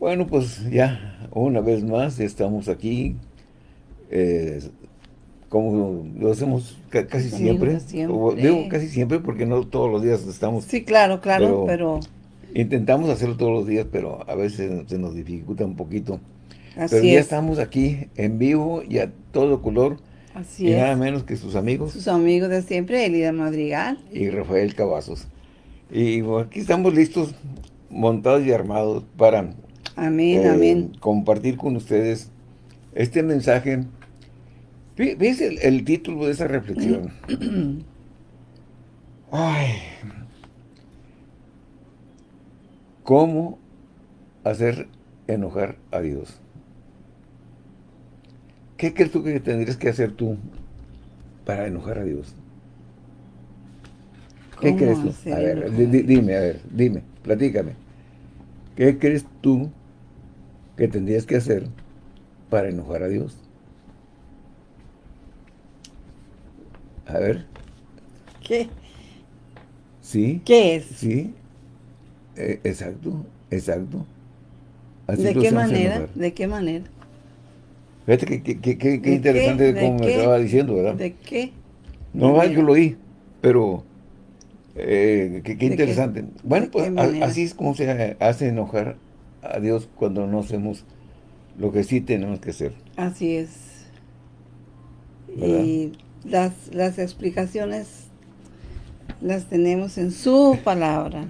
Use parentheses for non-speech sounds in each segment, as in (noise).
Bueno, pues ya una vez más estamos aquí, eh, como lo hacemos casi siempre. Digo casi siempre porque no todos los días estamos. Sí, claro, claro, pero... Intentamos hacerlo todos los días, pero a veces se nos dificulta un poquito. Así pero ya estamos aquí en vivo y a todo color. Así y nada menos que sus amigos. Sus amigos de siempre, Elida Madrigal. Y Rafael Cavazos. Y aquí estamos listos, montados y armados para Amén, eh, amén. Compartir con ustedes este mensaje. ¿Ves el, título de esa reflexión? (clears throat) Ay. ¿Cómo hacer enojar a Dios? ¿Qué crees tú que tendrías que hacer tú para enojar a Dios? ¿Qué crees tú? A ver, dime, a ver, dime, platícame. ¿Qué crees tú que tendrías que hacer para enojar a Dios? A ver. ¿Qué? ¿Sí? ¿Qué es? Sí. Eh, exacto, exacto. ¿De qué manera? ¿De qué manera? Fíjate que, interesante como me estaba diciendo, ¿verdad? ¿De qué? No, yo lo oí, pero eh, qué, interesante. Bueno, pues así es como se hace enojar a Dios cuando no hacemos lo que sí tenemos que hacer. Así es. Y las, las explicaciones las tenemos en su palabra.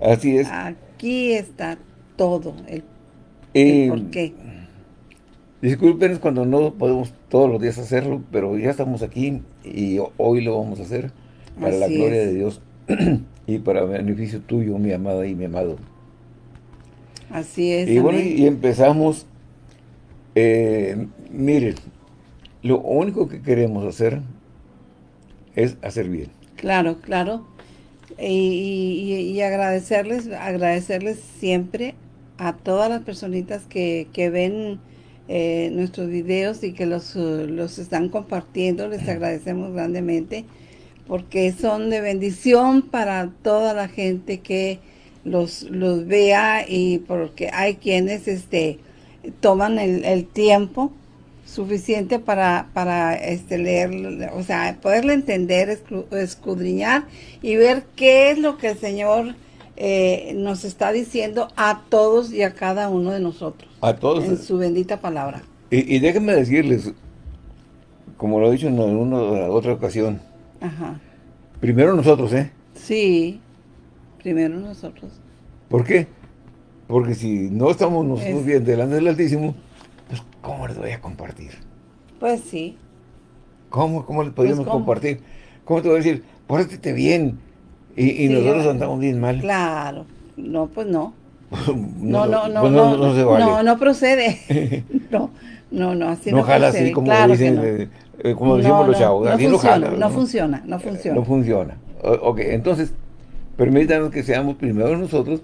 Así es. Aquí está todo, el, el por qué. Disculpen cuando no podemos todos los días hacerlo, pero ya estamos aquí y hoy lo vamos a hacer para la gloria de Dios (clears throat) y para beneficio tuyo, mi amada y mi amado. Así es. Y bueno, y empezamos, eh, miren, lo único que queremos hacer es hacer bien. Claro, claro. Y, agradecerles, agradecerles siempre a todas las personitas que, ven eh, nuestros videos y que los, los están compartiendo. Les agradecemos grandemente porque son de bendición para toda la gente que los, los vea y porque hay quienes este toman el, tiempo suficiente para, para este, leer, o sea, poderle entender, escudriñar y ver qué es lo que el Señor eh, nos está diciendo a todos y a cada uno de nosotros. A todos. En su bendita palabra. Y, déjenme decirles, como lo he dicho en una otra ocasión, primero nosotros, ¿eh? Sí. Primero nosotros. ¿Por qué? Porque si no estamos nosotros bien delante del Altísimo, pues ¿cómo les voy a compartir? Pues sí. ¿Cómo, cómo les podríamos pues, compartir? ¿Cómo te voy a decir? Pórtate bien. Y, nosotros andamos bien mal. Claro. No, pues no. (laughs) no, no, no, pues no, no, se vale. no, no procede. (laughs) (laughs) no, no, no, así no, no jala así como dicen, eh, eh, como decimos los chavos. No, funciona, no, funciona, no funciona. No funciona. ok, entonces, Permítanos que seamos primero nosotros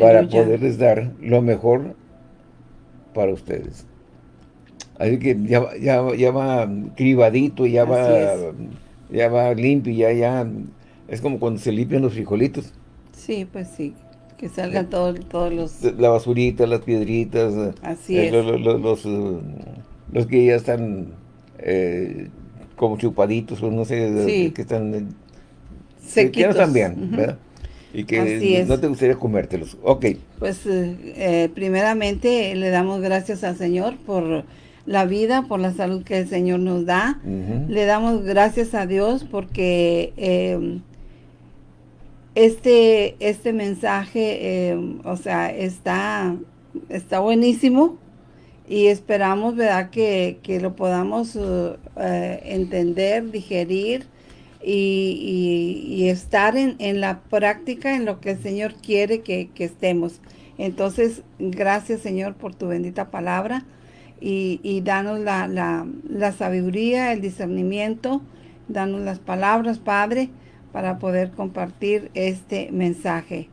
para poderles dar lo mejor para ustedes. Así que ya, ya, ya va cribadito, ya va, ya va limpio, ya, ya, es como cuando se limpian los frijolitos. Sí, pues sí, que salgan todos, los... La basurita, las piedritas. Así eh, es. Los, eh, los, que ya están eh, como chupaditos, o no sé, que están sequitos. también, ¿verdad? Y que no te gustaría comértelos. Ok. Pues eh, eh, primeramente le damos gracias al Señor por la vida, por la salud que el Señor nos da. Le damos gracias a Dios porque em, este, este mensaje, em, o sea, está, está buenísimo y esperamos, ¿verdad?, que, que lo podamos eh, entender, digerir y, estar en, la práctica en lo que el Señor quiere que, estemos. Entonces, gracias Señor por tu bendita palabra y, danos la, sabiduría, el discernimiento, danos las palabras, Padre, para poder compartir este mensaje.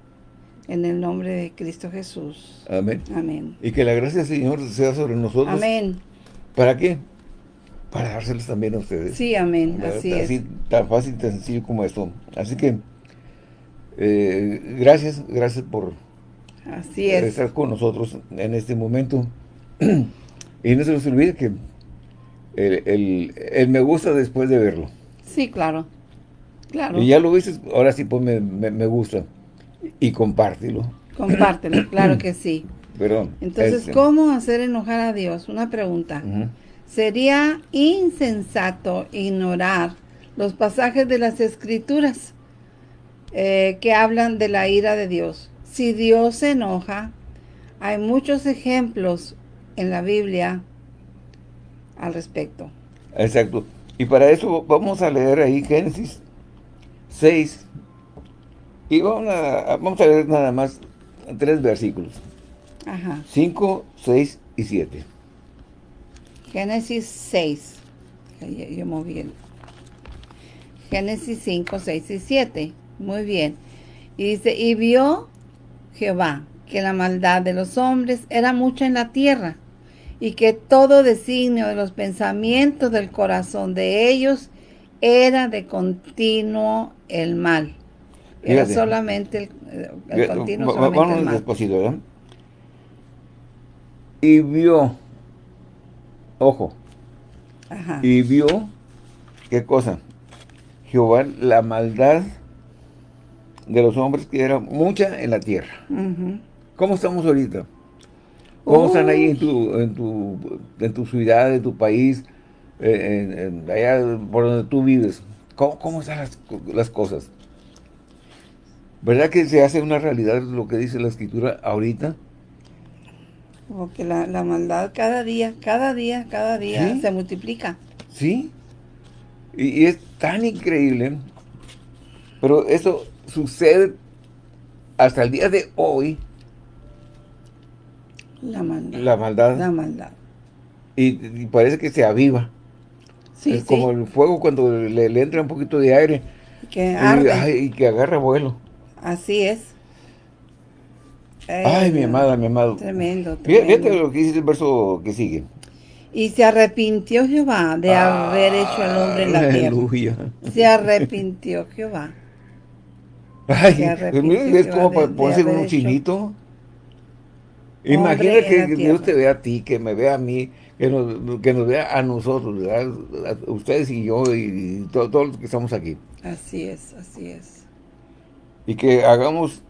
En el nombre de Cristo Jesús. Amén. Amén. Y que la gracia del Señor sea sobre nosotros. Amén. ¿Para qué? Para dárselos también a ustedes. Sí, amén, así, es. Tan fácil, tan sencillo como esto. Así que, eh, gracias, gracias por, Así es. estar con nosotros en este momento. (clears throat) y no se nos olvide que el, me gusta después de verlo. Sí, claro. Claro. Y ya lo viste, ahora sí ponme me, gusta. Y compártelo. Compártelo, claro que sí. (clears throat) Perdón. Entonces, este. ¿cómo hacer enojar a Dios? Una pregunta. Sería insensato ignorar los pasajes de las Escrituras eh, que hablan de la ira de Dios. Si Dios se enoja, hay muchos ejemplos en la Biblia al respecto. Exacto. Y para eso vamos a leer ahí Génesis 6. Y vamos a, vamos a leer nada más tres versículos. Ajá. 5, 6 y 7. Génesis 6. Yo, moví el... Génesis 5, 6 y 7. Muy bien. Y dice, y vio Jehová que la maldad de los hombres era mucha en la tierra, y que todo designio de los pensamientos del corazón de ellos era de continuo el mal. Era solamente el, continuo solamente el mal. Y vio, ojo, y vio, ¿qué cosa? Jehová, la maldad de los hombres que era mucha en la tierra. ¿Cómo estamos ahorita? ¿Cómo están ahí en tu, en tu, en tu ciudad, en tu país, eh, allá por donde tú vives? ¿Cómo, están las, cosas? ¿Verdad que se hace una realidad lo que dice la escritura ahorita? Porque la, la maldad cada día, cada día, cada día se multiplica. Sí. Y, y, es tan increíble. Pero eso sucede hasta el día de hoy la maldad. La maldad. La maldad. Y, parece que se aviva. Sí, es como el fuego cuando le, entra un poquito de aire. Que y, que agarra vuelo. Así es. Ay, mi amada, mi amado. Tremendo, Fíjate lo que dice el verso que sigue. Y se arrepintió Jehová de haber hecho al hombre en la tierra. Se arrepintió Jehová. Ay, es como para ponerse un chinito. Imagina que Dios te vea a ti, que me vea a mí, que nos, que nos vea a nosotros, ustedes y yo y, todos los que estamos aquí. Así es, así es. Y que hagamos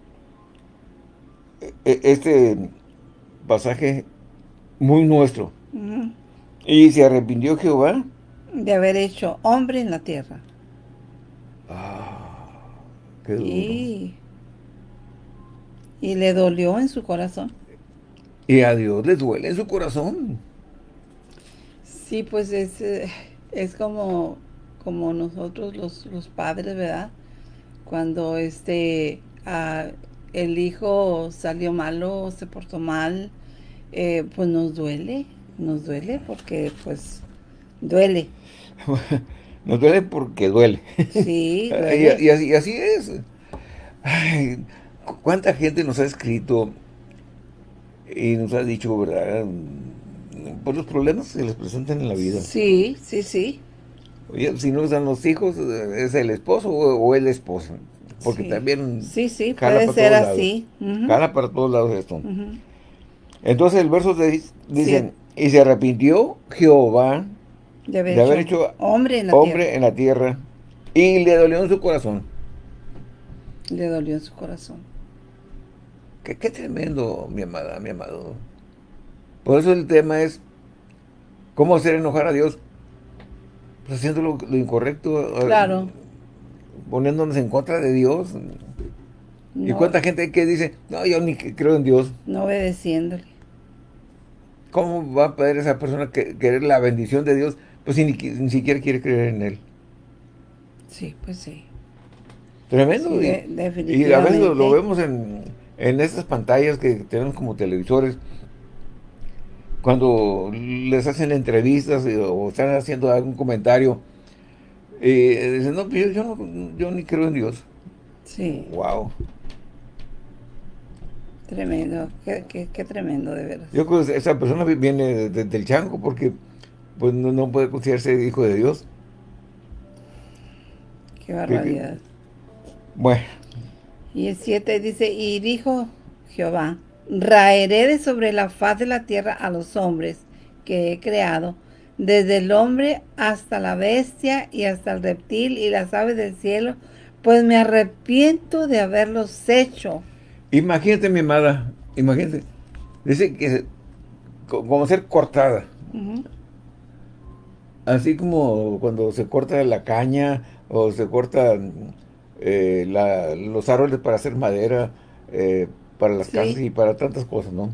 este pasaje muy nuestro. Y se arrepintió Jehová. De haber hecho hombre en la tierra. Ah, qué duro. Y, y le dolió en su corazón. Y a Dios le duele en su corazón. Sí, pues es, eh, es como, como nosotros los, los padres, ¿verdad? Cuando este el hijo salió malo, se portó mal, eh, pues nos duele, nos duele porque pues duele. (laughs) nos duele porque duele. Sí, (laughs) Y, así, así, es. ¿Cuánta gente nos ha escrito y nos ha dicho, ¿verdad? Por los problemas que les presentan en la vida. Sí, sí, sí. Oye, si no están los hijos, es el esposo o, el esposo. Porque también... Sí, sí, puede ser así. Cala para todos lados esto. Entonces el verso dice, y se arrepintió Jehová de haber, hecho, hombre, en la, hombre en la tierra y le dolió en su corazón. Le dolió en su corazón. Qué, tremendo, mi amada, mi amado. Por eso el tema es cómo hacer enojar a Dios. Pues haciendo lo, incorrecto. Claro. Poniéndonos en contra de Dios. ¿Y cuánta gente que dice, no, yo ni creo en Dios? No obedeciéndole. ¿Cómo va a poder esa persona querer la bendición de Dios? Pues si ni, siquiera quiere creer en Él. Sí, pues sí. Tremendo. y, y, a veces lo vemos en, en estas pantallas que tenemos como televisores, cuando les hacen entrevistas o están haciendo algún comentario, y dicen, no, pues yo, no, yo ni creo en Dios. Sí. Wow. Tremendo, qué, tremendo de verdad. Yo creo que esa persona viene del chango porque pues no, puede considerarse hijo de Dios. Qué barbaridad. Bueno. Y el 7 dice, y dijo Jehová, raeré de sobre la faz de la tierra a los hombres que he creado, desde el hombre hasta la bestia y hasta el reptil y las aves del cielo, pues me arrepiento de haberlos hecho. Imagínate, mi amada, imagínate, dice que como ser cortada. Así como cuando se corta la caña o se cortan eh, los árboles para hacer madera, eh, para las casas y para tantas cosas, ¿no?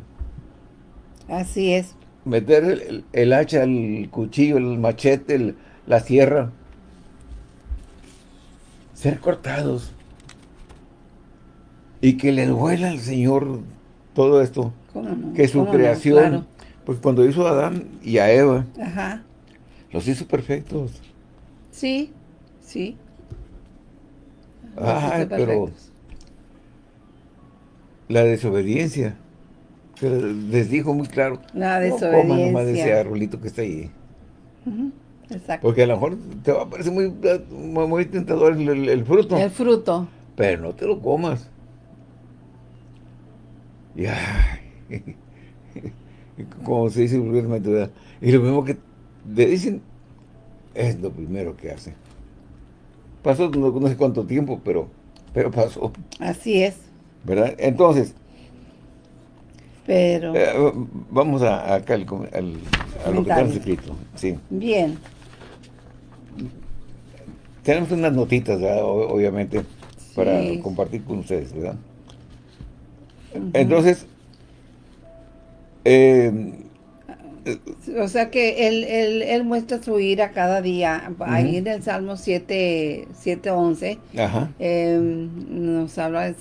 Así es. Meter el, hacha, el cuchillo, el machete, la sierra. Ser cortados. Y que le duela al Señor todo esto. Que su creación, pues cuando hizo a Adán y a Eva, los hizo perfectos. Sí, sí. Ay, pero la desobediencia. Les dijo muy claro. La desobediencia. No nomás ese arbolito que está ahí. Exacto. Porque a lo mejor te va a parecer muy, muy tentador el, fruto. El fruto. Pero no te lo comas. Y, (laughs) como se dice vulgarmente, y lo mismo que le dicen, es lo primero que hace. Pasó no, sé cuánto tiempo, pero, pero pasó. Así es. ¿Verdad? Entonces, pero eh, vamos a, acá al, a lo que está escrito. Sí. Bien. Tenemos unas notitas, obviamente, para compartir con ustedes, ¿verdad? Entonces, eh, o sea que él, él, él, muestra su ira cada día. Ahí en el Salmo 7, 7 11 nos habla,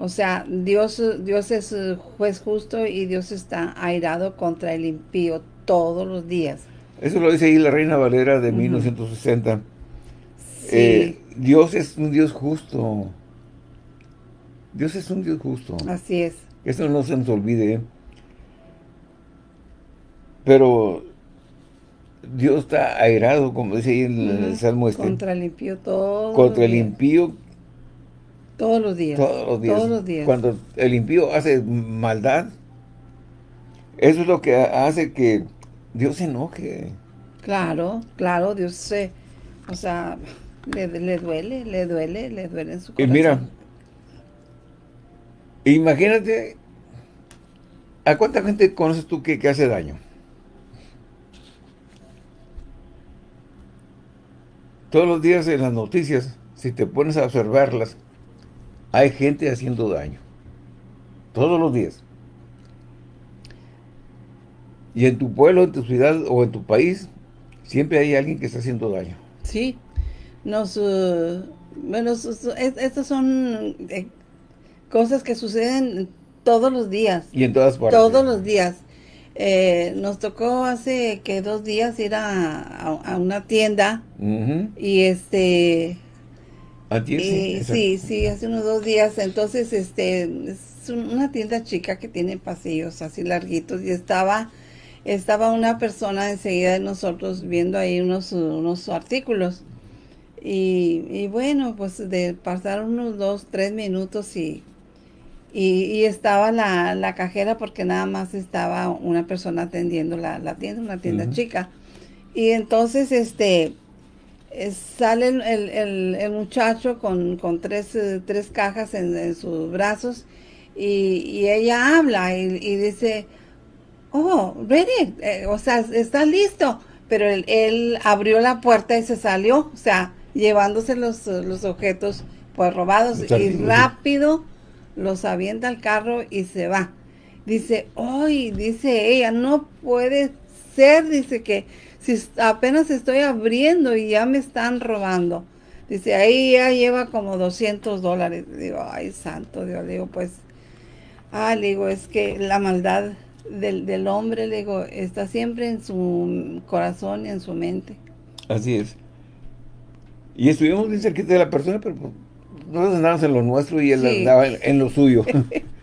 o sea, Dios, Dios es juez justo y Dios está airado contra el impío todos los días. Eso lo dice ahí la Reina Valera de 1960. Eh, Dios es un Dios justo. Dios es un Dios justo. Así es. Eso no se nos olvide. ¿eh? Pero Dios está airado, como dice ahí en el Salmo este. Contra el impío todo. Contra el impío. Todos los días. Todos los días. Todos los días. Cuando el impío hace maldad, eso es lo que hace que Dios se enoje. Claro, claro, Dios se, o sea, le, duele, le duele, le duele en su corazón. Y mira, imagínate, ¿a cuánta gente conoces tú que hace daño? Todos los días en las noticias, si te pones a observarlas, hay gente haciendo daño. Todos los días. Y en tu pueblo, en tu ciudad o en tu país, siempre hay alguien que está haciendo daño. Sí. Nos, uh, bueno, estas son eh, cosas que suceden todos los días. Y en todas partes. Todos los días. Eh, nos tocó hace que dos días ir a, una tienda y este sí, sí, hace unos dos días. Entonces, este, es una tienda chica que tiene pasillos así larguitos y estaba, estaba una persona enseguida de nosotros viendo ahí unos, unos artículos. Y, y bueno, pues de pasar unos dos, tres minutos y y, estaba la, cajera porque nada más estaba una persona atendiendo la, tienda, una tienda chica. Y entonces este sale el, muchacho con, tres, eh, tres, cajas en, sus brazos y, ella habla y, dice, oh, ready, eh, o sea, está listo. Pero él, abrió la puerta y se salió, o sea, llevándose los, los objetos pues robados y rápido los avienta al carro y se va. Dice, hoy, dice ella, no puede ser, dice que si apenas estoy abriendo y ya me están robando. Dice, ahí ya lleva como 200 dólares. Digo, ay, santo Dios, digo, pues, ah, le digo, es que la maldad del, del hombre, le digo, está siempre en su corazón y en su mente. Así es. Y estuvimos bien cerquita de la persona, pero nosotros andábamos en lo nuestro y él andaba en, lo suyo. (laughs)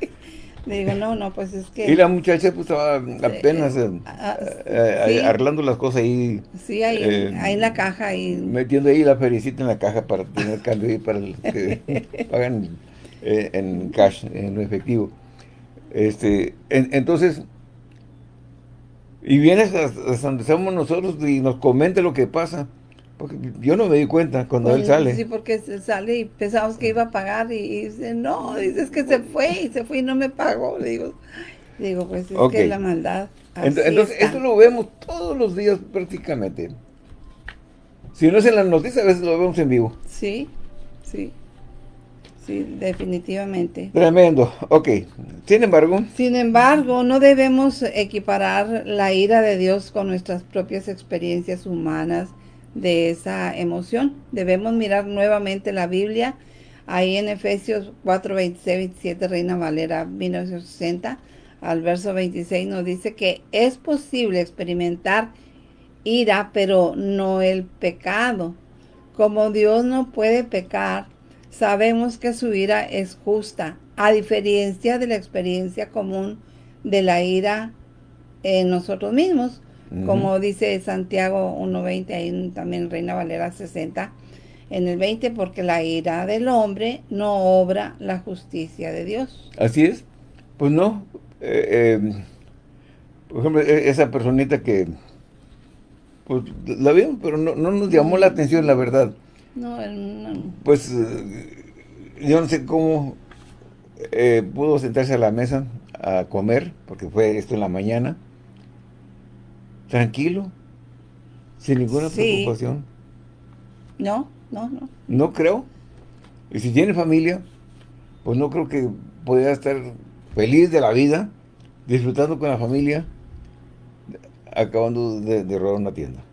Digo, no, no, pues es que... Y la muchacha pues estaba apenas eh, ah, eh, arreglando las cosas ahí. Sí, ahí, eh, ahí en la caja. Ahí. Metiendo ahí la fericita en la caja para tener cambio y para los que (laughs) pagan en cash, en efectivo. Este, entonces, y vienes hasta donde estamos nosotros y nos comenta lo que pasa. Porque yo no me di cuenta cuando él sale. Sí, porque sale y pensamos que iba a pagar y, dice, no, dices que se fue y se fue y no me pagó. digo, digo pues es que la maldad. Entonces, esto lo vemos todos los días prácticamente. Si no es en las noticias, a veces lo vemos en vivo. Sí, sí. Sí, definitivamente. Tremendo. Ok. Sin embargo. Sin embargo, no debemos equiparar la ira de Dios con nuestras propias experiencias humanas de esa emoción. Debemos mirar nuevamente la Biblia. Ahí en Efesios 4, 26, 27, Reina Valera 1960, al verso 26 nos dice que es posible experimentar ira, pero no el pecado. Como Dios no puede pecar, sabemos que su ira es justa, a diferencia de la experiencia común de la ira en nosotros mismos, como dice Santiago 1.20, ahí también Reina Valera 60, en el 20, porque la ira del hombre no obra la justicia de Dios. Así es. Pues no. Eh, eh, por ejemplo, e, esa personita que pues la vimos, pero no, nos llamó la atención, la verdad. No, Pues eh, yo no sé cómo pudo sentarse a la mesa a comer, porque fue esto en la mañana, tranquilo, sin ninguna preocupación. No, no, no. No creo. Y si tiene familia, pues no creo que pudiera estar feliz de la vida, disfrutando con la familia, acabando de, robar una tienda.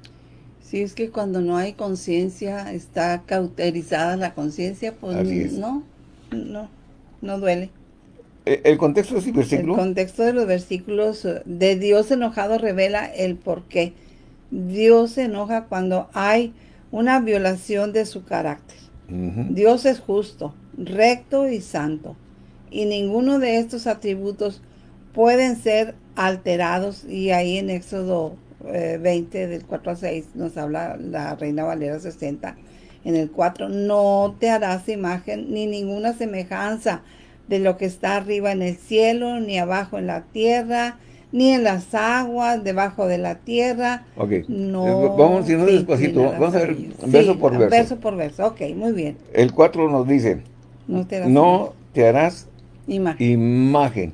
Sí, es que cuando no hay conciencia, está cauterizada la conciencia, pues no, no, no duele. Eh, ¿El contexto de ese versículo? El contexto de los versículos de Dios enojado revela el por qué. Dios se enoja cuando hay una violación de su carácter. Dios es justo, recto y santo. Y ninguno de estos atributos pueden ser alterados. Y ahí en Éxodo 20, eh, del 4 a 6, nos habla la Reina Valera 60. En el 4, no te harás imagen ni ninguna semejanza de lo que está arriba en el cielo, ni abajo en la tierra, ni en las aguas, debajo de la tierra. Ok. No vamos a despacito. Vamos a ver verso por verso. Verso por verso. Ok, muy bien. El 4 nos dice, no te harás, imagen. imagen.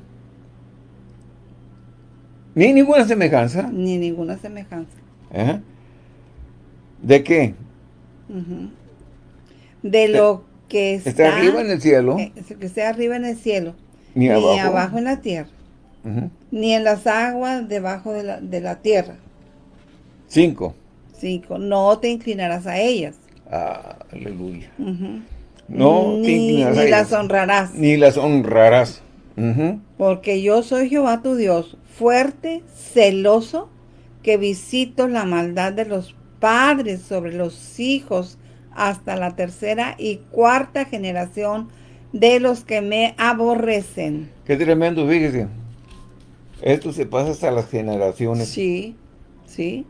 Ni ninguna semejanza. Ni ninguna semejanza. ¿De qué? De lo que está, arriba en el cielo. Eh, que esté arriba en el cielo. Ni, abajo. en la tierra. Ni en las aguas debajo de la, de la tierra. Cinco. Cinco. No te inclinarás a ellas. Ah, aleluya. No ni, te inclinarás a ellas. Ni las honrarás. Ni las honrarás. Porque yo soy Jehová tu Dios, fuerte, celoso, que visito la maldad de los padres sobre los hijos hasta la tercera y cuarta generación de los que me aborrecen. Qué tremendo, fíjese. Esto se pasa hasta las generaciones. Sí, sí.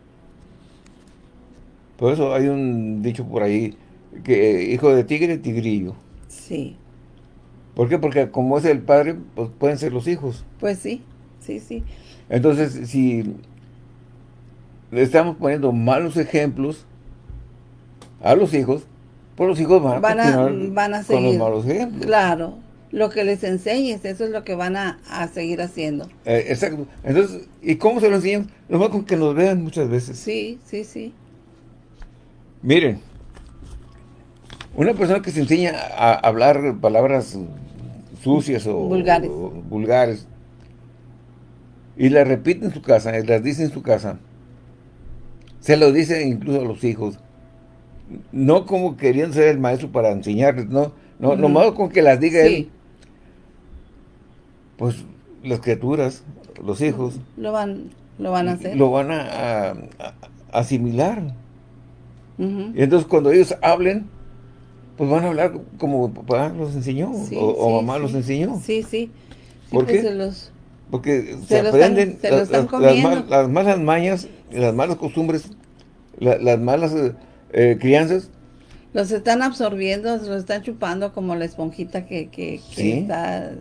Por eso hay un dicho por ahí, que hijo de tigre, tigrillo. Sí. ¿Por qué? Porque como es el padre, pues pueden ser los hijos. Pues sí, sí, sí. Entonces, si le estamos poniendo malos ejemplos, a los hijos, pues los hijos van, a, van a seguir, con los malos ejemplos. Claro, lo que les enseñes, eso es lo que van a, seguir haciendo. Eh, exacto. Entonces, ¿y cómo se lo enseñan? Nomás con que nos vean muchas veces. Sí, sí, sí. Miren, una persona que se enseña a hablar palabras sucias o vulgares, vulgares y las repite en su casa, y las dice en su casa, se lo dice incluso a los hijos, no como querían ser el maestro para enseñarles, no, no, nomás con que las diga él, pues las criaturas, los hijos, lo van, lo van a hacer. Lo van a, asimilar. Y entonces cuando ellos hablen, pues van a hablar como papá los enseñó, o, mamá los enseñó. Sí, sí. ¿Por pues qué? Porque se, aprenden las, malas mañas, las malas costumbres, las malas eh, crianzas. Los están absorbiendo, los están chupando como la esponjita que, está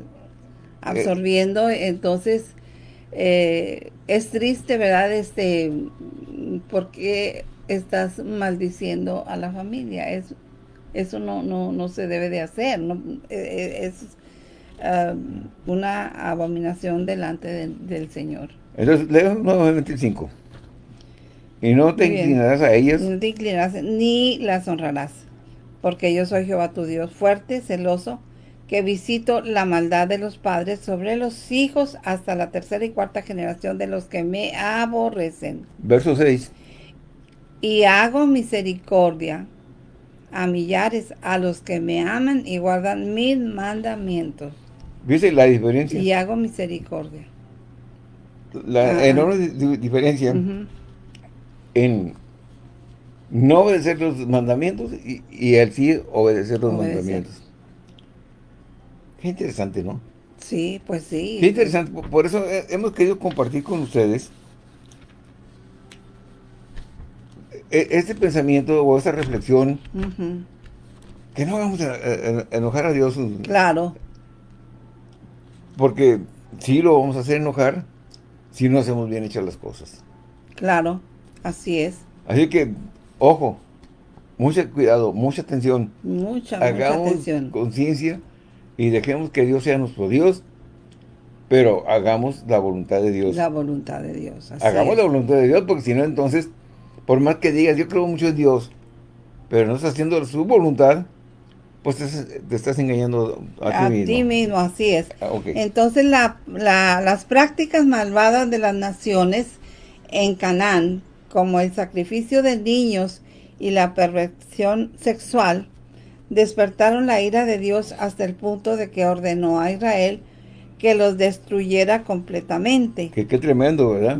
absorbiendo, entonces eh, es triste, ¿verdad? Este, porque estás maldiciendo a la familia. Es, eso no, no, no se debe de hacer. No, e, e, es um, una abominación delante del Señor. Entonces, leo nuevamente el 5. Y no te inclinarás a ellas. No te inclinarás ni las honrarás. Porque yo soy Jehová tu Dios, fuerte, celoso, que visito la maldad de los padres sobre los hijos hasta la tercera y cuarta generación de los que me aborrecen. Verso 6. Y hago misericordia a millares a los que me aman y guardan mis mandamientos. ¿Viste la diferencia? Y hago misericordia. La enorme diferencia en no obedecer los mandamientos y, y el sí obedecer los mandamientos. Qué interesante, ¿no? Sí, pues sí. Qué interesante. Por eso hemos querido compartir con ustedes e, este pensamiento o esta reflexión que no vamos a, enojar a Dios. Claro. Porque sí lo vamos a hacer enojar si no hacemos bien hechas las cosas. Claro, así es. Así que, ojo, mucho cuidado, mucha atención. Mucha, Hagamos mucha atención. conciencia y dejemos que Dios sea nuestro Dios, pero hagamos la voluntad de Dios. La voluntad de Dios. hagamos la voluntad de Dios, porque si no, entonces, por más que digas, yo creo mucho en Dios, pero no estás haciendo su voluntad, pues te, estás engañando a, ti mismo. A ti mismo, así es. Ah, entonces, las prácticas malvadas de las naciones en Canaán, como el sacrificio de niños y la perversión sexual, despertaron la ira de Dios hasta el punto de que ordenó a Israel que los destruyera completamente. Qué, tremendo, ¿verdad?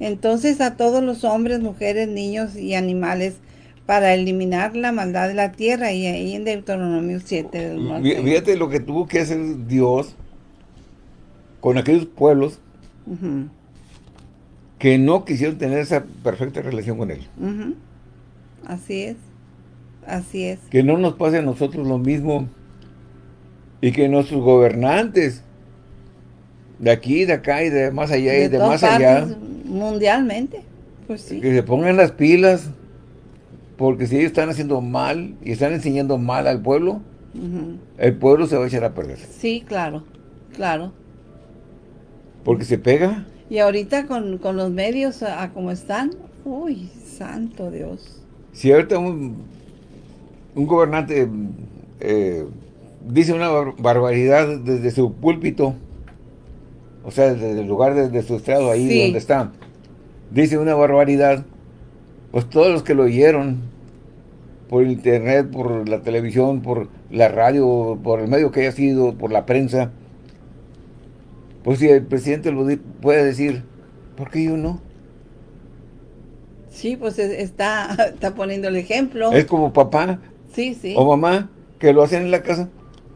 Entonces a todos los hombres, mujeres, niños y animales para eliminar la maldad de la tierra y ahí en Deuteronomio 7. Fíjate lo que tuvo que hacer Dios con aquellos pueblos que no quisieron tener esa perfecta relación con Él. Así es. Así es. Que no nos pase a nosotros lo mismo y que nuestros gobernantes de aquí, de acá y de más allá y de más allá. Mundialmente, pues sí. Que se pongan las pilas, porque si ellos están haciendo mal y están enseñando mal al pueblo, el pueblo se va a echar a perder. Sí, claro, claro. Porque se pega. Y ahorita con, los medios a, como están, uy, santo Dios. Si ahorita un, un gobernante eh, dice una barbaridad desde su púlpito, o sea, desde el lugar de, su estrado, ahí donde está, dice una barbaridad, pues todos los que lo oyeron, por internet, por la televisión, por la radio, por el medio que haya sido, por la prensa, pues si el presidente lo puede decir, ¿por qué yo no? Sí, pues está, (laughs) está poniendo el ejemplo. Es como papá, Sí, sí. O mamá, que lo hacen en la casa,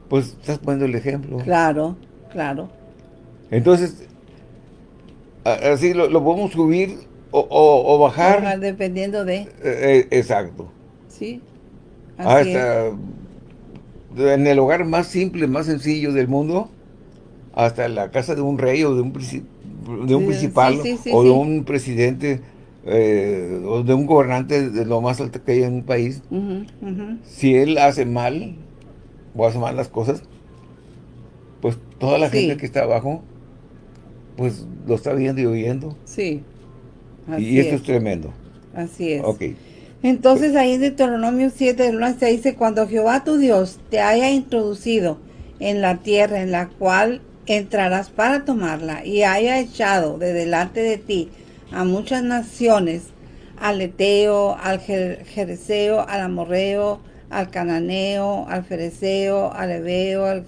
pues estás poniendo el ejemplo. Claro, claro. Entonces, así lo, podemos subir o, bajar. dependiendo de... Eh, eh, exacto. Sí. hasta en el hogar más simple, más sencillo del mundo, hasta la casa de un rey o de un, de un principal o de un presidente eh, o de un gobernante de lo más alto que hay en un país, si él hace mal o hace mal las cosas, pues toda la gente que está abajo, pues lo está viendo y oyendo. Sí. y esto es. tremendo. Así es. Entonces ahí en Deuteronomio 7, se dice, cuando Jehová tu Dios te haya introducido en la tierra en la cual entrarás para tomarla y haya echado de delante de ti a muchas naciones, al Eteo, al Jereseo, al Amorreo, al Cananeo, al Fereceo, al Ebeo, al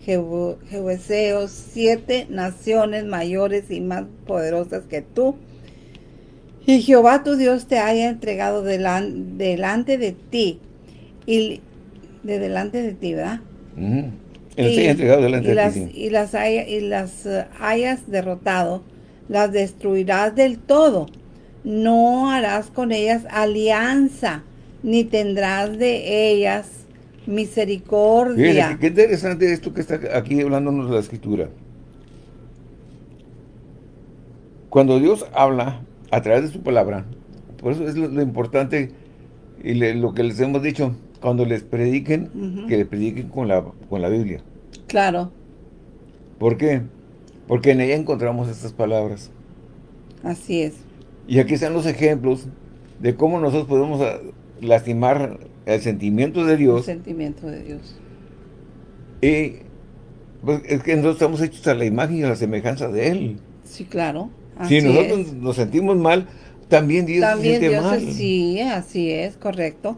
Jebuseo, siete naciones mayores y más poderosas que tú. Y Jehová tu Dios te haya entregado delante de ti. Y de delante de ti, ¿verdad? Y, entregado delante de las, Y las, y las eh, hayas derrotado las destruirás del todo. No harás con ellas alianza, ni tendrás de ellas misericordia. qué interesante esto que está aquí hablándonos de la Escritura. Cuando Dios habla a través de su palabra, por eso es lo, importante y lo que les hemos dicho, cuando les prediquen, que les prediquen con la, con la Biblia. Claro. ¿Por qué? Porque en ella encontramos estas palabras. Así es. Y aquí están los ejemplos de cómo nosotros podemos ah, lastimar el sentimiento de Dios. El sentimiento de Dios. Y pues, es que nosotros estamos hechos a la imagen y a la semejanza de Él. Sí, claro. si nosotros nos sentimos mal, también Dios se siente Dios mal. sí, así es, correcto.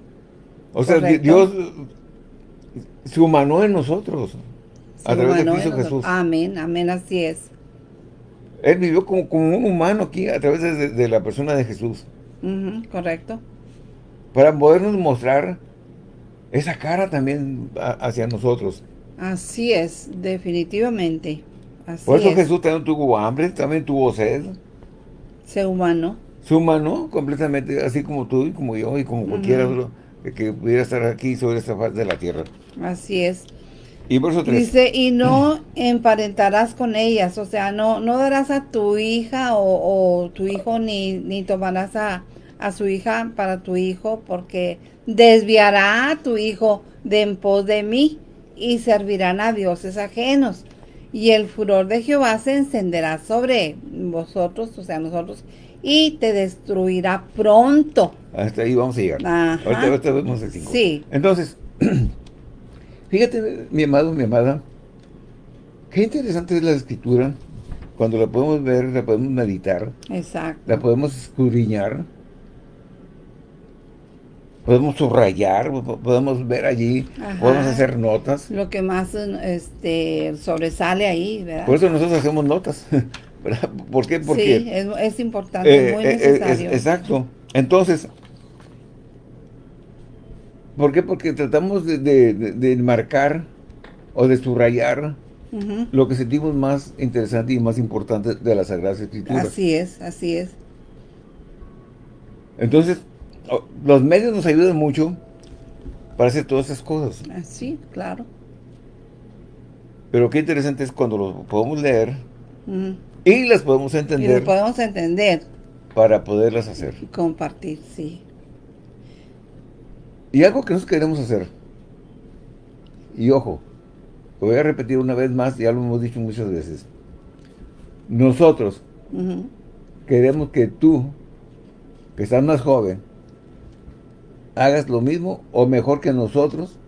O sea, Dios se humanó en nosotros. a través de Cristo Jesús. Amén, amén, así es. Él vivió como, como un humano aquí a través de, la persona de Jesús. correcto. Para podernos mostrar esa cara también hacia nosotros. Así es, definitivamente. Así Por eso Jesús también tuvo hambre, también tuvo sed. Se humanó. Se humanó completamente, así como tú y como yo y como cualquiera que pudiera estar aquí sobre esta faz de la tierra. Así es. Y por eso Dice, y no emparentarás con ellas, o sea, no, no darás a tu hija o, tu hijo, ni, ni tomarás a, a, su hija para tu hijo, porque desviará a tu hijo de en pos de mí, y servirán a dioses ajenos. Y el furor de Jehová se encenderá sobre vosotros, o sea, nosotros, y te destruirá pronto. Hasta ahí vamos a llegar. Ahorita, vemos el 5. Sí. Entonces, (clears throat) Fíjate, mi amado, mi amada, qué interesante es la escritura, cuando la podemos ver, la podemos meditar, Exacto. la podemos escudriñar, podemos subrayar, podemos ver allí, podemos hacer notas. Lo que más este, sobresale ahí, ¿verdad? Por eso nosotros hacemos notas, (laughs) (laughs) ¿Por qué? Porque, sí, es, importante, es muy eh, eh, necesario. exacto. Entonces, ¿Por qué? Porque tratamos de, marcar o de subrayar lo que sentimos más interesante y más importante de las Sagradas Escrituras. Así es, así es. Entonces, los medios nos ayudan mucho para hacer todas esas cosas. Sí, claro. Pero qué interesante es cuando los podemos leer y las podemos entender. Y las podemos entender. Para poderlas hacer. Y compartir, sí. Y algo que nosotros queremos hacer, y ojo, lo voy a repetir una vez más, ya lo hemos dicho muchas veces, nosotros queremos que tú, que estás más joven, hagas lo mismo o mejor que nosotros,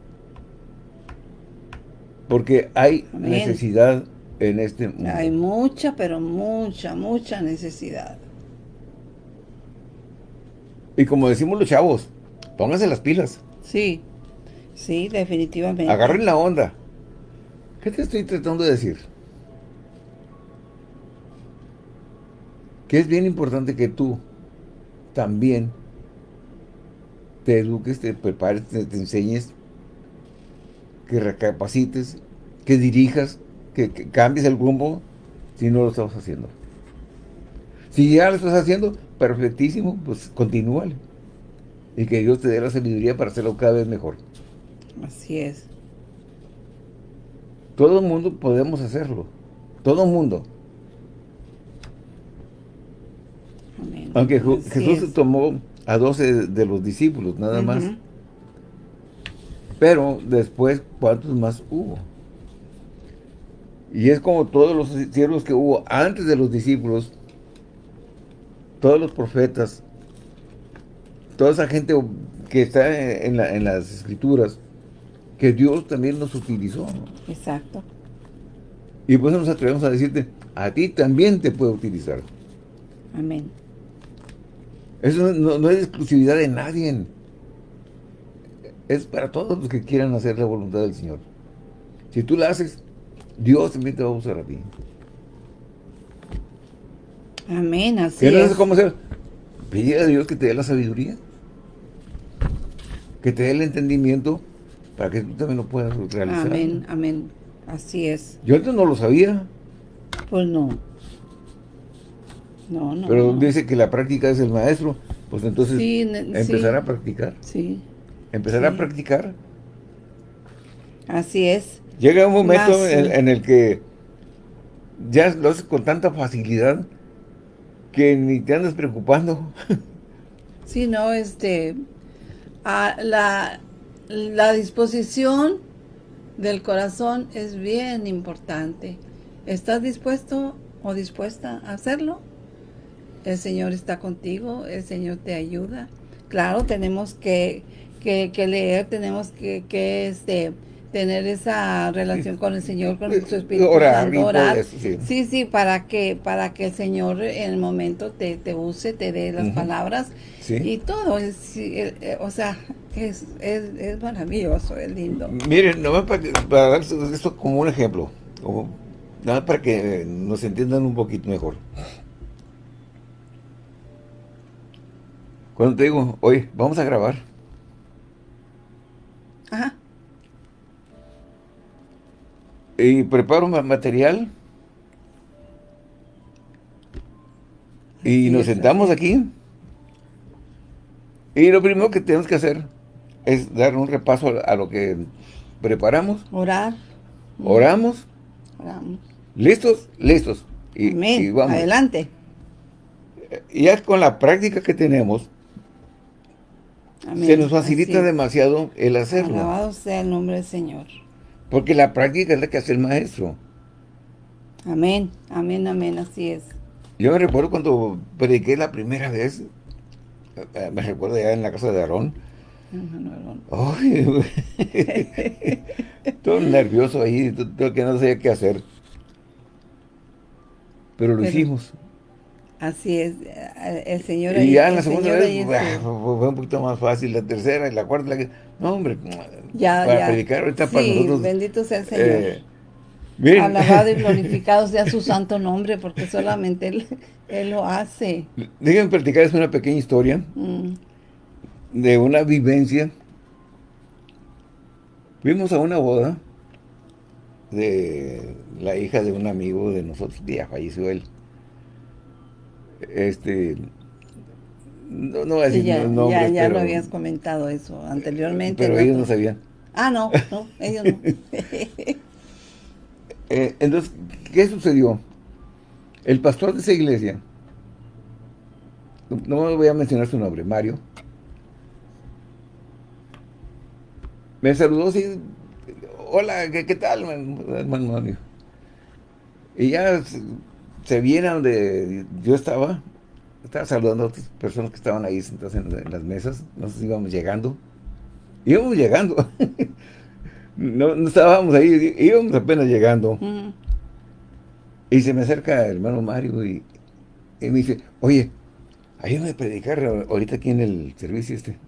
porque hay necesidad en este mundo. Hay mucha, pero mucha, mucha necesidad. Y como decimos los chavos, Pónganse las pilas. Sí, sí, definitivamente. Agarren la onda. ¿Qué te estoy tratando de decir? Que es bien importante que tú también te eduques, te prepares, te, enseñes, que recapacites, que dirijas, que, que, cambies el rumbo si no lo estás haciendo. Si ya lo estás haciendo, perfectísimo, pues continúale y que Dios te dé la sabiduría para hacerlo cada vez mejor. Así es. Todo el mundo podemos hacerlo. Todo el mundo. Amén. Aunque Jesús tomó a 12 de los discípulos, nada más. Pero después, ¿cuántos más hubo? Y es como todos los siervos que hubo antes de los discípulos, todos los profetas, toda esa gente que está en, las escrituras, que Dios también nos utilizó. Exacto. Y por eso nos atrevemos a decirte, a ti también te puede utilizar. Amén. Eso no, es exclusividad de nadie. Es para todos los que quieran hacer la voluntad del Señor. Si tú la haces, Dios también te va a usar a ti. Amén, así no cómo hacer? Pide a Dios que te dé la sabiduría que te dé el entendimiento para que tú también lo puedas realizar. Amén, amén. Así es. Yo antes no lo sabía. Pues no. No, no. Pero dice que la práctica es el maestro. Pues entonces empezar a practicar. Sí. Empezar a practicar Así es. Llega un momento en, el que ya lo haces con tanta facilidad que ni te andas preocupando. (laughs) Sí, no, este, la, la disposición del corazón es bien importante. ¿Estás dispuesto o dispuesta a hacerlo? El Señor está contigo, el Señor te ayuda. Claro, tenemos que, leer, tenemos que, que este, tener esa relación con el Señor, con su Espíritu orar, orar. sí. sí. para que para que el Señor en el momento te, te use, te dé las palabras y todo. Eh, o sea, es, es, maravilloso, es lindo. Miren, nomás para, para dar esto como un ejemplo, como, nada para que nos entiendan un poquito mejor. Cuando te digo, oye, vamos a grabar. Ajá. Y preparo material. Y nos sentamos aquí. Y lo primero que tenemos que hacer es dar un repaso a lo que preparamos. Orar. Oramos. Oramos. ¿Listos? Listos. Y, y vamos. Adelante. Y ya con la práctica que tenemos, se nos facilita demasiado el hacerlo. Alabado sea el nombre del Señor. Porque la práctica es la que hace el maestro. Amén, amén, amén, así es. Yo me recuerdo cuando prediqué la primera vez, eh, me recuerdo ya en la casa de Aarón. Ay, (laughs) todo nervioso ahí, todo que no sabía qué hacer. Pero lo hicimos. Así es, el Señor... Y ya en la segunda vez fue un poquito más fácil, la tercera y la cuarta, la... no hombre, ya, para predicar ahorita para nosotros... bendito sea el Señor. Eh, Alabado y (laughs) glorificado sea su santo nombre, porque solamente Él, él lo hace. Déjenme platicarles una pequeña historia mm. de una vivencia. Fuimos a una boda de la hija de un amigo de nosotros, ya falleció él este no, no voy a decir ya, nombres, ya, lo habías comentado eso anteriormente. Pero ellos no sabían. Ah, no, no, ellos no. (laughs) Eh, entonces, ¿qué sucedió? El pastor de esa iglesia, no, voy a mencionar su nombre, Mario, me saludó así, hola, ¿qué, qué tal, hermano Mario? Y ya se viene a donde yo estaba, estaba saludando a otras personas que estaban ahí sentadas en, las mesas, nosotros íbamos llegando, íbamos llegando, (laughs) no, estábamos ahí, íbamos apenas llegando, y se me acerca el hermano Mario y, me dice, oye, ayúdame a predicar ahorita aquí en el servicio este.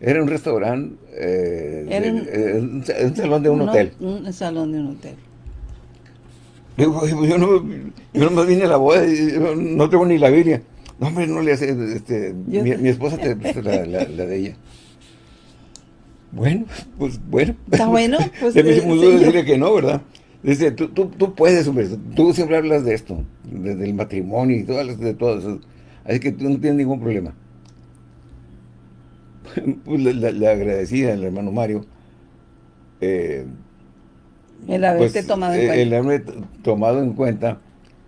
Era un restaurante, eh, un, salón de un hotel. Un salón de un hotel. Digo, yo no, yo no vine a la boda no tengo ni la Biblia. No, hombre, no le hace, este, mi, esposa te la, la, de ella. Bueno, pues bueno. Está bueno. (laughs) Pues, Se me hizo muy duro decirle que no, ¿verdad? Dice, tú, tú, tú puedes, hombre, tú siempre hablas de esto, desde el matrimonio y todas de todo eso. Así que tú no tienes ningún problema. (laughs) Pues le, le agradecí al hermano Mario. Eh, el haberte pues, tomado en eh, cuenta. El haberme tomado en cuenta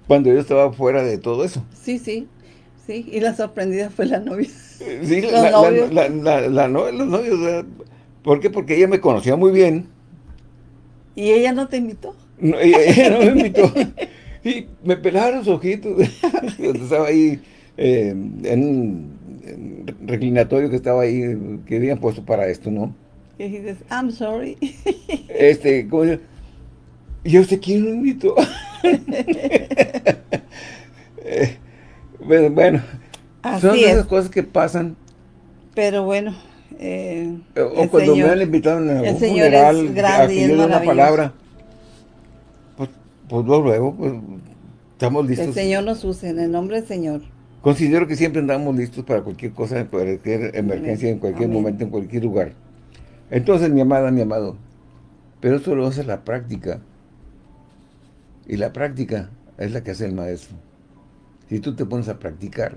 cuando yo estaba fuera de todo eso. Sí, sí, sí. Y la sorprendida fue la novia. Sí, los la, novios. La, la, los novios. ¿Por qué? Porque ella me conocía muy bien. ¿Y ella no te invitó? No, ella, no me invitó. (laughs) y me pelaron los ojitos. (laughs) estaba ahí eh, en un reclinatorio que estaba ahí, que habían puesto para esto, ¿no? Y dices, I'm sorry. este, como ¿Y usted quién lo invitó? Eh, bueno, son esas cosas que pasan. Pero bueno. Eh, o cuando me han invitado a un funeral, a que yo dé una palabra. Pues, pues luego, pues, estamos listos. El Señor nos use, en el nombre del Señor. Considero que siempre andamos listos para cualquier cosa, para cualquier emergencia, en cualquier momento, en cualquier lugar. Entonces, mi amada, mi amado, pero eso lo hace la práctica. Y la práctica es la que hace el maestro. Si tú te pones a practicar,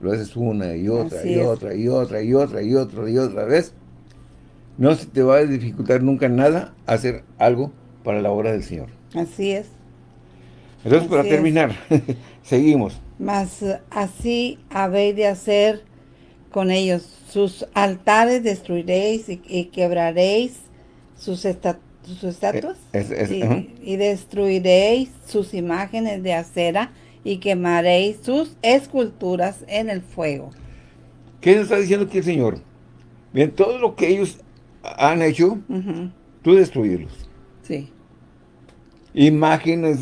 lo haces una y otra y otra y otra y otra y otra y otra vez, no se te va a dificultar nunca nada hacer algo para la obra del Señor. Así es. Entonces, para terminar, (laughs) seguimos. Mas así habéis de hacer con ellos. Sus altares destruiréis y, quebraréis sus, estatuas. Eh, y, destruiréis sus imágenes de acera y quemaréis sus esculturas en el fuego. ¿Qué nos está diciendo aquí el Señor? Bien, todo lo que ellos han hecho, tú destruirlos. Sí. Imágenes,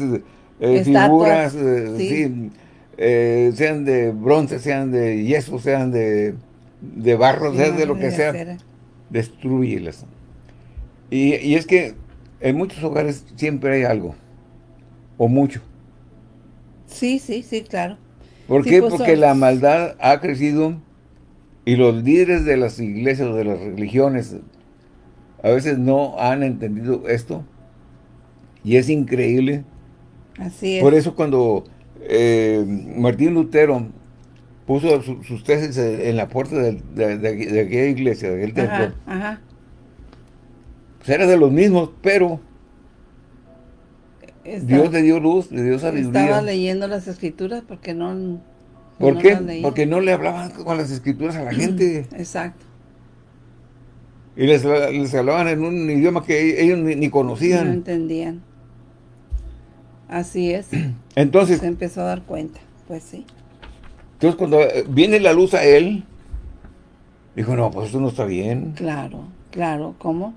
eh, figuras, eh, eh, sean de bronce, sean de yeso, sean de, de barro, sean de lo que sea, destruyelas. Y, y es que en muchos hogares siempre hay algo, o mucho. Sí, sí, sí, claro. ¿Por qué? Pues, Porque la maldad ha crecido y los líderes de las iglesias o de las religiones a veces no han entendido esto. Y es increíble. Así es. Por eso cuando eh, Martín Lutero puso sus tesis en la puerta de, aquella iglesia, de aquel templo, ajá. Pues era de los mismos, pero Dios le dio luz, le dio sabiduría. Estaba leyendo las escrituras porque no... ¿Por qué? Porque no le hablaban con las escrituras a la gente. (clears throat) Exacto. Y les, hablaban en un idioma que ellos ni, conocían. No entendían. Así es. (clears throat) Entonces... Se empezó a dar cuenta, pues sí. Entonces cuando eh, viene la luz a él, dijo, no, pues esto no está bien. Claro, claro, ¿cómo?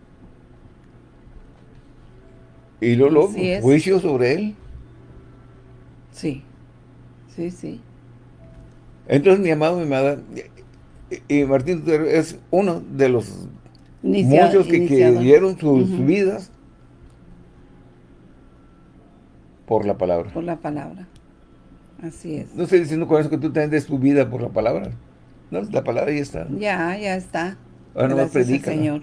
Y luego, juicio sobre él. Sí, sí, sí. Entonces, mi amado, mi amada, y Martín es uno de los muchos que, dieron sus vidas por la palabra. Por la palabra. Así es. No estoy diciendo con eso que tú tengas tu vida por la palabra. No, la palabra ya está. Ya, ya está. Ahora no predica. Señor.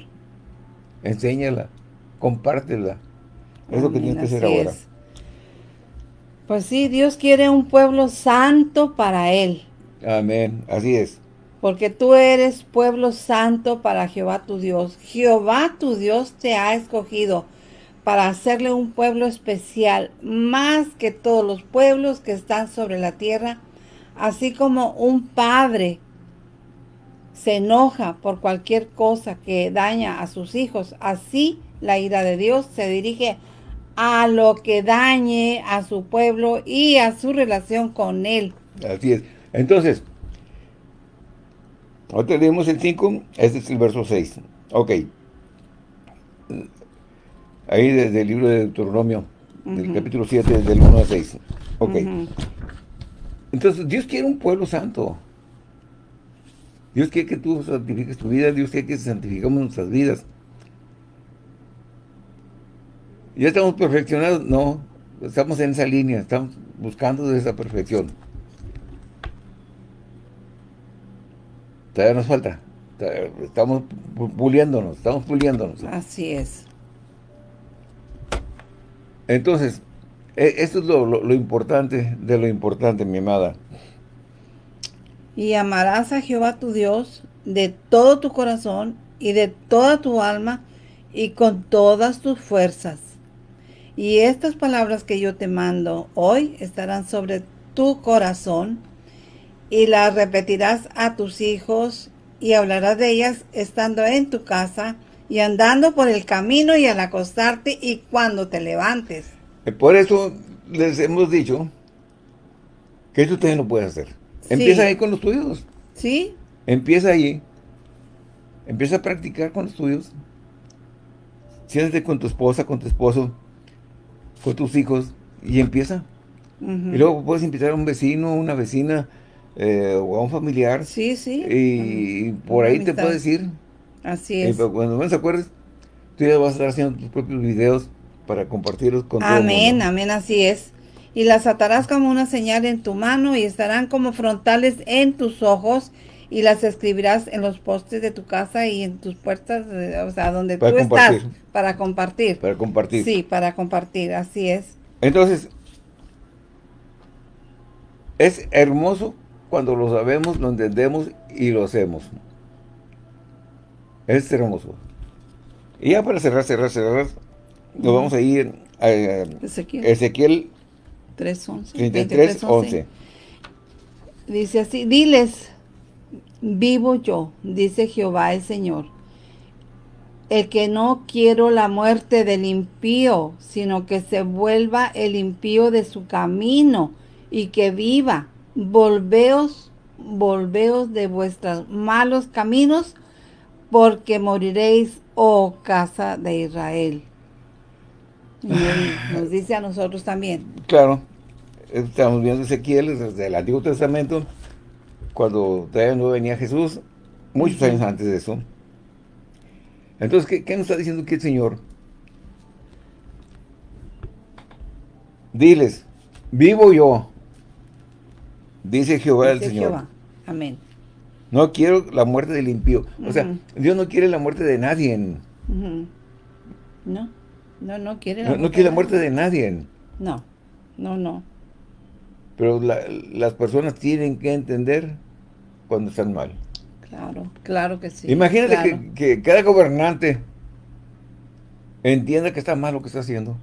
Enséñala, compártela. Es lo que tienes que hacer ahora. Pues sí, Dios quiere un pueblo santo para Él. Amén, así es. Porque tú eres pueblo santo para Jehová tu Dios. Jehová tu Dios te ha escogido para hacerle un pueblo especial, más que todos los pueblos que están sobre la tierra, así como un padre se enoja por cualquier cosa que daña a sus hijos, así la ira de Dios se dirige a lo que dañe a su pueblo y a su relación con él. Así es. Entonces, ahora leemos el 5, este es el verso 6. Ok. Ahí desde el libro de Deuteronomio, del capítulo 7, del 1 a 6. Ok. Entonces, Dios quiere un pueblo santo. Dios quiere que tú santifiques tu vida, Dios quiere que santifiquemos nuestras vidas. ¿Ya estamos perfeccionados? No, estamos en esa línea, estamos buscando esa perfección. Todavía nos falta. Estamos puliéndonos, estamos puliéndonos. Así es. Entonces, e, esto es lo, importante de lo importante, mi amada. Y amarás a Jehová tu Dios de todo tu corazón y de toda tu alma y con todas tus fuerzas. Y estas palabras que yo te mando hoy estarán sobre tu corazón y las repetirás a tus hijos y hablarás de ellas estando en tu casa y andando por el camino y al acostarte y cuando te levantes. Eh, por eso les hemos dicho que eso usted no puede hacer. Empieza ahí con los tuyos. Sí. Empieza ahí. Empieza a practicar con los tuyos. Siéntate con tu esposa, con tu esposo con tus hijos y empieza. Y luego puedes invitar a un vecino, una vecina eh, o a un familiar. Sí, sí. Y, por ahí te puedes ir. Así es. Y cuando menos acuerdes, tú ya vas a estar haciendo tus propios videos para compartirlos con Amén, todo amén, así es. Y las atarás como una señal en tu mano y estarán como frontales en tus ojos y las escribirás en los postes de tu casa y en tus puertas, eh, o sea, donde tú estás, para compartir. Para compartir. Sí, para compartir, así es. Entonces, es hermoso cuando lo sabemos, lo entendemos y lo hacemos. Es hermoso. Y ya para cerrar, cerrar, cerrar, nos vamos a ir a, Ezequiel, Ezequiel 3.11. 33, Dice así, diles, vivo yo, dice Jehová el Señor, el que no quiero la muerte del impío, sino que se vuelva el impío de su camino y que viva. Volveos, volveos de vuestros malos caminos, porque moriréis, oh casa de Israel. (sighs) nos dice a nosotros también. Claro, estamos viendo Ezequiel desde el Antiguo Testamento, cuando todavía no venía Jesús, muchos años antes de eso. Entonces, ¿qué, nos está diciendo aquí el Señor? Diles, vivo yo, dice Jehová el Señor. Jehová. Amén. No quiero la muerte del impío. O sea, Dios no quiere la muerte de nadie. No, no, no quiere la no, muerte. No quiere la muerte de nadie. No, no, no. Pero las personas tienen que entender cuando están mal. Claro, claro que sí. Imagínate que, cada gobernante entienda que está mal lo que está haciendo.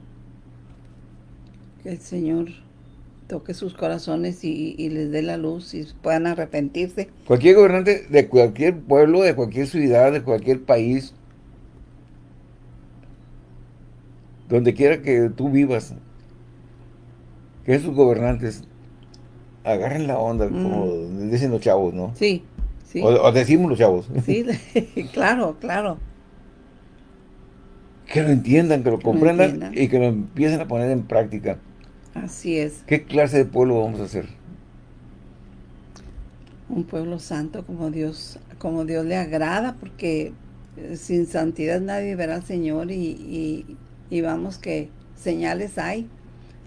Que el Señor toque sus corazones y, les dé la luz y puedan arrepentirse. Cualquier gobernante de cualquier pueblo, de cualquier ciudad, de cualquier país, donde quiera que tú vivas, que esos gobernantes agarren la onda, como mm. dicen los chavos, ¿no? Sí, o, decimos los chavos. Sí, (laughs) (laughs) claro, claro. Que lo entiendan, que lo comprendan y que lo empiecen a poner en práctica. Así es. ¿Qué clase de pueblo vamos a hacer? Un pueblo santo como Dios, como Dios le agrada, porque eh, sin santidad nadie verá al Señor y, y vamos que señales hay.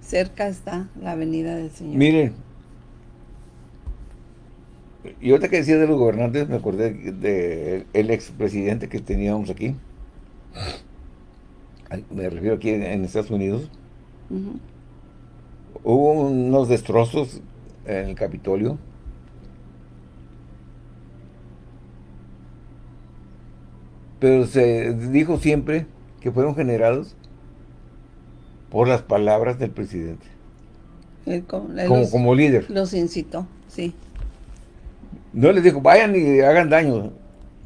Cerca está la venida del Señor. Miren, y ahorita que decía de los gobernantes, me acordé del el expresidente que teníamos aquí. Me refiero aquí en, Estados Unidos. Hubo unos destrozos en el Capitolio. Pero se dijo siempre que fueron generados por las palabras del presidente. como, como líder. Los incitó, sí. No les dijo, vayan y hagan daño.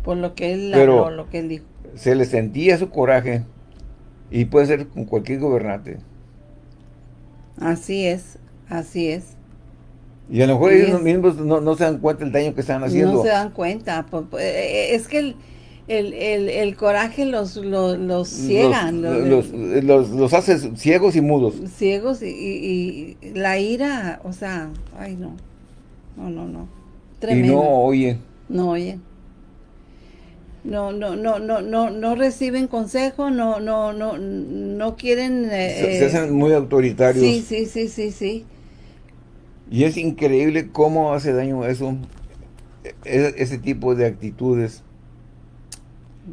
Por lo que él habló, lo que él dijo. Se le sentía su coraje y puede ser con cualquier gobernante. Así es, así es. Y a lo mejor ellos mismos no, se dan cuenta del daño que están haciendo. No se dan cuenta. Eh, eh, es que el, coraje los, los, ciegan. Los, los, hace ciegos y mudos. Ciegos y, y, la ira, o sea, ay no. No, no, no. Y no oyen. No oyen. No, no, no, no, no, no reciben consejo, no, no, no, no quieren... se, eh, hacen muy autoritarios. Sí, sí, sí, sí, sí. Y es increíble cómo hace daño eso, e, ese, tipo de actitudes.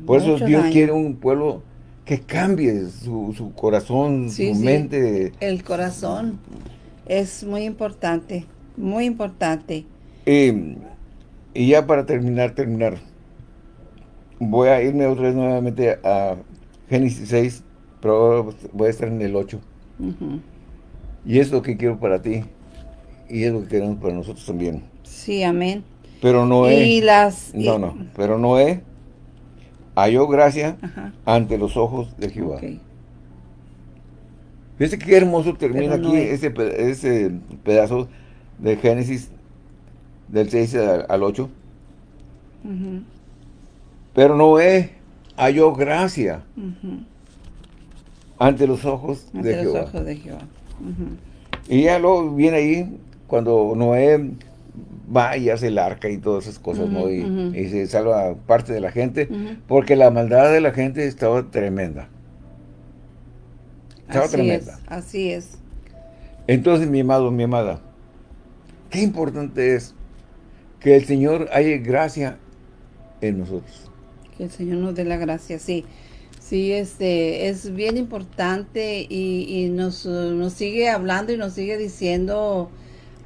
Por eso Dios quiere un pueblo que cambie su, su corazón, su mente. El corazón es muy importante, muy importante. Y, ya para terminar, terminar, voy a irme otra vez nuevamente a Génesis 6, pero voy a estar en el 8. Y es lo que quiero para ti, y es lo que queremos para nosotros también. Sí, amén. Pero Noé, y las, no, no, pero Noé halló gracia ante los ojos de Jehová. Fíjense qué hermoso termina aquí ese, ese pedazo de Génesis del 6 al 8. Pero Noé halló gracia ante los ojos de Jehová. Y ya luego viene ahí cuando Noé va y hace el arca y todas esas cosas, ¿no? Y, se salva parte de la gente, porque la maldad de la gente estaba tremenda. Estaba tremenda. así es. Entonces, mi amado, mi amada, qué importante es que el Señor haya gracia en nosotros. Que el Señor nos dé la gracia, sí. Sí, este, es bien importante y, nos, sigue hablando y nos sigue diciendo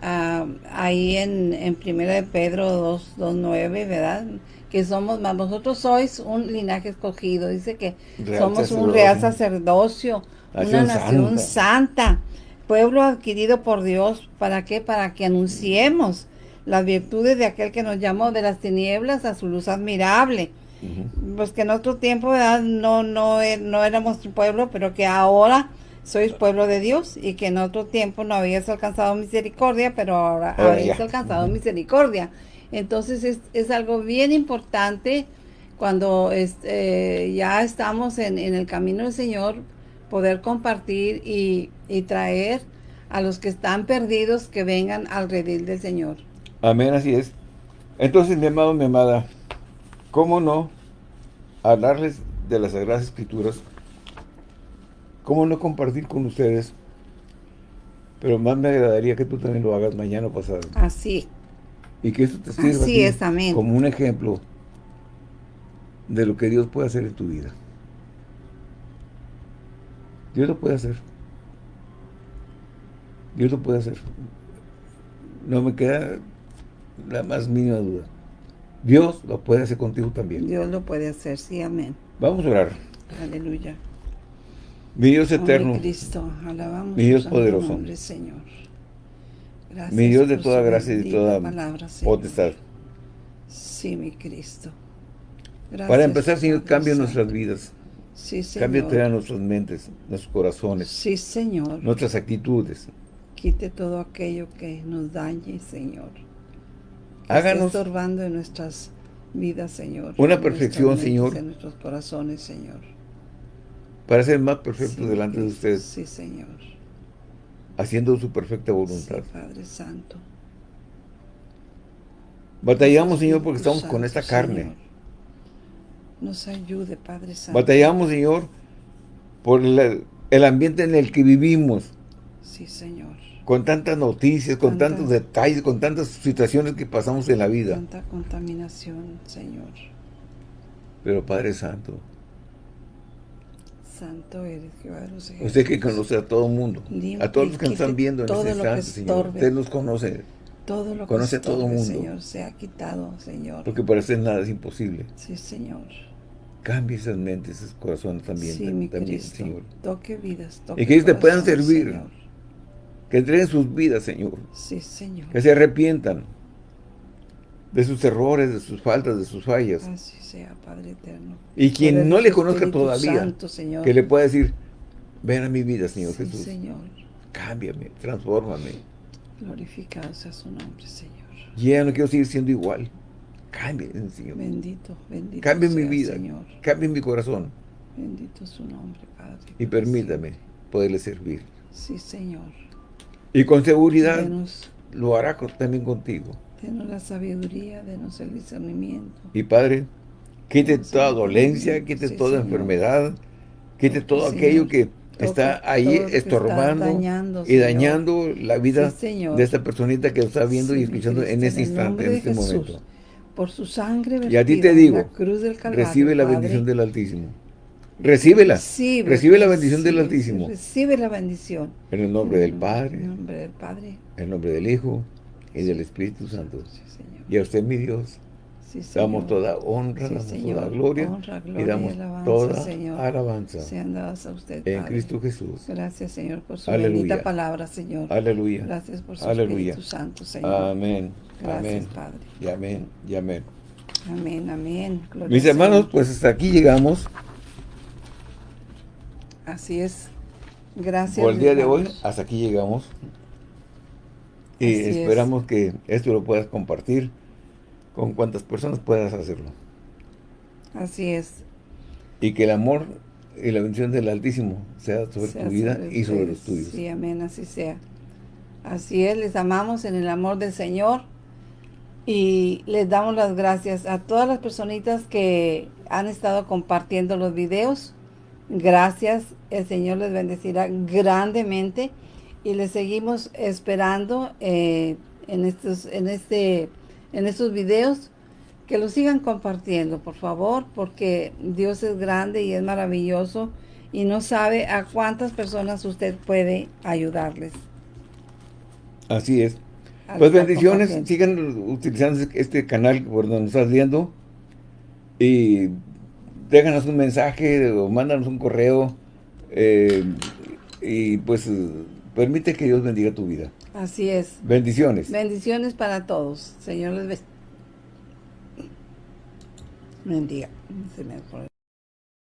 ah, ahí en, en Primera de Pedro 2, 9, ¿verdad? que somos más. Vosotros sois un linaje escogido. Dice que somos un real sacerdocio, una nación santa. pueblo adquirido por Dios. ¿Para qué? Para que anunciemos las virtudes de aquel que nos llamó de las tinieblas a su luz admirable. Pues que en otro tiempo no no e, no éramos un pueblo, pero que ahora sois pueblo de Dios y que en otro tiempo no habías alcanzado misericordia, pero ahora habéis alcanzado misericordia. Entonces es, es, algo bien importante cuando este, ya estamos en, en, el camino del Señor, poder compartir y, y, traer a los que están perdidos que vengan al redil del Señor. Amén, así es. Entonces, mi amado, mi amada, ¿cómo no hablarles de las Sagradas Escrituras? ¿Cómo no compartir con ustedes? Pero más me agradaría que tú también lo hagas mañana o pasado. Así. Y que esto te sirva como un ejemplo de lo que Dios puede hacer en tu vida. Dios lo puede hacer. Dios lo puede hacer. No me queda la más mínima duda. Dios lo puede hacer contigo también. Dios lo puede hacer, sí, amén. Vamos a orar. Aleluya. Mi Dios eterno. Cristo, alabamos mi Dios poderoso. Señor. mi Dios de toda gracia y de toda potestad. Sí, mi Cristo. Para empezar, Señor, cambia nuestras vidas. Sí, Señor. Cambia nuestras mentes, nuestros corazones. Sí, Señor. Nuestras actitudes. Quite todo aquello que nos dañe, Señor. Háganos. estorbando en nuestras vidas, Señor. Una perfección, Señor. En nuestros corazones, Señor. Para ser más perfecto delante de usted. Sí, Señor. Haciendo su perfecta voluntad. Sí, Padre Santo. Batallamos, Señor, porque estamos con esta carne. Nos ayude, Padre Santo. Batallamos, Señor, por el ambiente en el que vivimos. Sí, Señor. Con tantas noticias, con tantos detalles, con tantas situaciones que pasamos en la vida. Tanta contaminación, Señor. Pero Padre Santo. Santo eres, Jehová Usted que conoce a todo el mundo. a todos los que nos están viendo en este instante, Señor. Usted nos conoce. Todo lo Conoce a todo el mundo. Señor, se ha quitado, Señor. Porque para usted nada es imposible. Sí, Señor. Cambie esas mentes, esos corazones también, sí, mi también. Señor. Toque vidas, toque Y que ellos te puedan servir. Que entreguen sus vidas, Señor. Sí, Señor. Que se arrepientan de sus errores, de sus faltas, de sus fallas. Así sea, Padre eterno. Y quien no le conozca todavía, que le pueda decir, ven a mi vida, Señor sí, Jesús. Señor. Cámbiame, transfórmame. Glorificado sea su nombre, Señor. Ya no quiero seguir siendo igual. Cambie, Señor. Bendito, bendito Cambie mi vida, Señor. cambie mi corazón. Bendito su nombre, Padre. Y permítame poderle servir. Sí, Señor. Y con seguridad lo hará también contigo. Denos la sabiduría, denos el discernimiento. Y Padre, quite toda dolencia, quite toda enfermedad, quite todo aquello que está ahí estorbando y dañando la vida de esta personita que está viendo y escuchando en este instante, en este momento. Por su sangre y a ti te digo, recibe la bendición del Altísimo. Recíbela. Recibe, la bendición del Altísimo. Recibe la bendición. En el nombre del Padre. En el nombre del Padre. En el nombre del Hijo y del Espíritu Santo. Y a usted, mi Dios, damos toda honra, damos toda gloria, y damos toda alabanza a usted, en Cristo Jesús. Gracias, Señor, por su bendita palabra, Señor. Aleluya. Gracias por su Aleluya. Espíritu Santo, Señor. Amén. Gracias, amén. Padre. Y amén. Y amén. Amén, amén. Mis hermanos, pues hasta aquí llegamos. Así es. Gracias. Por el día de hoy, hasta aquí llegamos. Y esperamos que esto lo puedas compartir con cuantas personas puedas hacerlo. Así es. Y que el amor y la bendición del Altísimo sea sobre tu vida y sobre los tuyos. Sí, amén, así sea. Así es, les amamos en el amor del Señor y les damos las gracias a todas las personitas que han estado compartiendo los videos. Gracias, el Señor les bendecirá grandemente y les seguimos esperando eh, en estos en este en estos videos que lo sigan compartiendo por favor porque Dios es grande y es maravilloso y no sabe a cuántas personas usted puede ayudarles. Así es. Pues bendiciones sigan utilizando este canal por donde nos estás viendo Y déjanos un mensaje o mándanos un correo eh, y pues permite que Dios bendiga tu vida. Así es. Bendiciones. Bendiciones para todos. Señor les bendiga. Se me